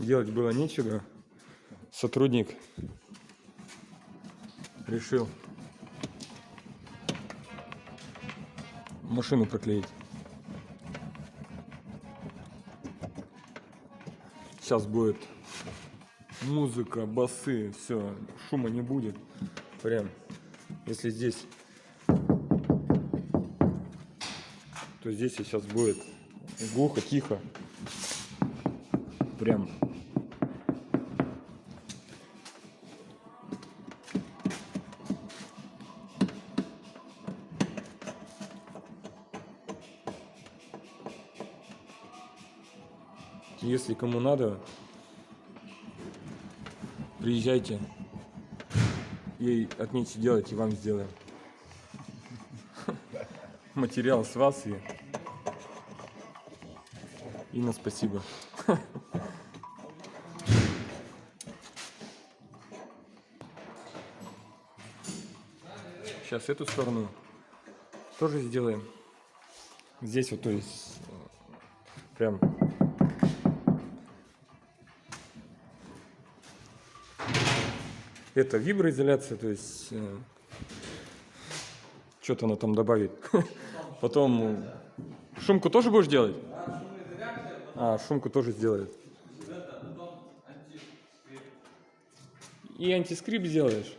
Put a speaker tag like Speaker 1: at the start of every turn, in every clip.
Speaker 1: делать было нечего. Сотрудник решил машину проклеить. Сейчас будет музыка, басы, все, шума не будет. Прям, если здесь, то здесь сейчас будет глухо, тихо. Прям. Если кому надо, приезжайте. Ей отметьте делать и вам сделаем. Материал с вас и Инна, спасибо. Сейчас эту сторону тоже сделаем. Здесь вот, то есть, э, прям это виброизоляция, то есть э, что-то она там добавит. Потом э, шумку тоже будешь делать? А, шумку тоже сделает. И антискрип сделаешь?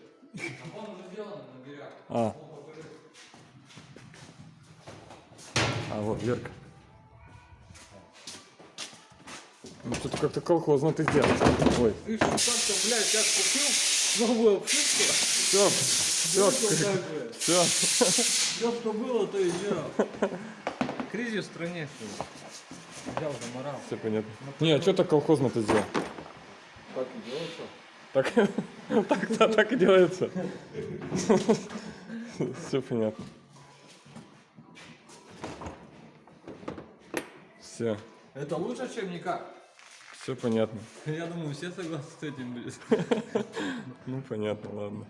Speaker 1: А. А, вот, Верка. Ну, что-то как-то колхозно ты сделал. Ой.
Speaker 2: Ты что блядь, как купил новую обшивку?
Speaker 1: Все, все, все.
Speaker 2: Все, что было, то и сделал. Кризис в стране? Взял, заморал.
Speaker 1: Все понятно. Не, а что так колхозно ты сделал?
Speaker 2: Так и делается.
Speaker 1: Так, так, да, так и делается. Все понятно. Все,
Speaker 2: Это лучше, чем никак.
Speaker 1: Все понятно.
Speaker 2: Я думаю, все согласны с этим будет.
Speaker 1: Ну понятно, ладно.